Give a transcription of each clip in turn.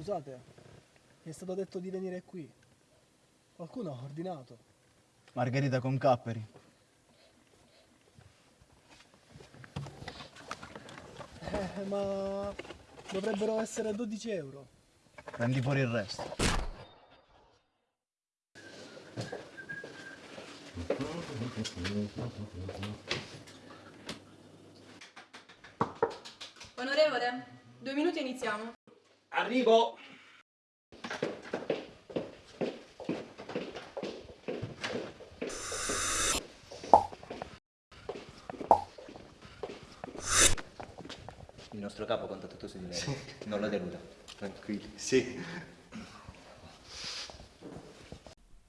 Scusate, mi è stato detto di venire qui. Qualcuno ha ordinato. Margherita con capperi. Eh, ma dovrebbero essere 12 euro. Prendi fuori il resto. Onorevole, due minuti e iniziamo. Arrivo! Il nostro capo conta tutto su di lei. Non lo deluda. Tranquilli. Sì.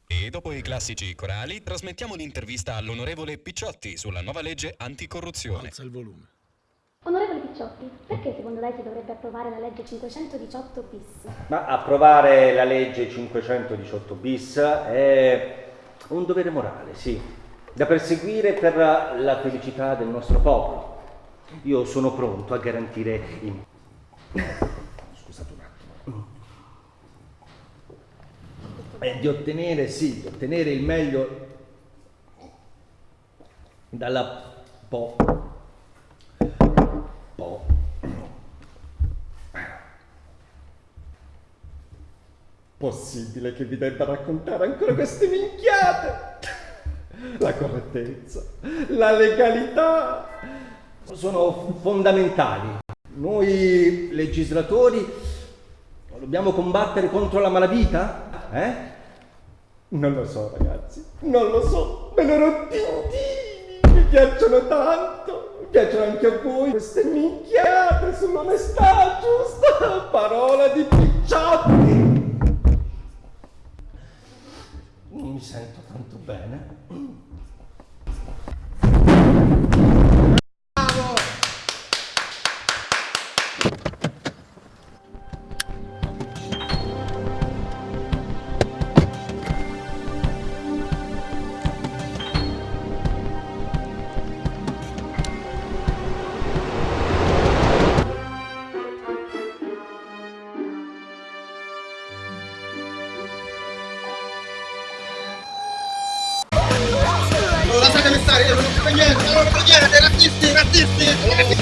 E dopo i classici corali, trasmettiamo l'intervista all'onorevole Picciotti sulla nuova legge anticorruzione. Alza il volume. Onorevole Picciotti, perché secondo lei si dovrebbe approvare la legge 518 bis? Ma approvare la legge 518 bis è un dovere morale, sì, da perseguire per la felicità del nostro popolo. Io sono pronto a garantire il... Scusate un attimo. Eh, di ottenere, sì, di ottenere il meglio dalla po... Possibile che vi debba raccontare ancora queste minchiate? La correttezza, la legalità sono fondamentali. Noi legislatori dobbiamo combattere contro la malavita? Eh? Non lo so ragazzi, non lo so, me loro tintini mi piacciono tanto, mi piacciono anche a voi queste minchiate sull'onestà sento tanto bene. Non ho niente, non ho niente, razzisti, razzisti!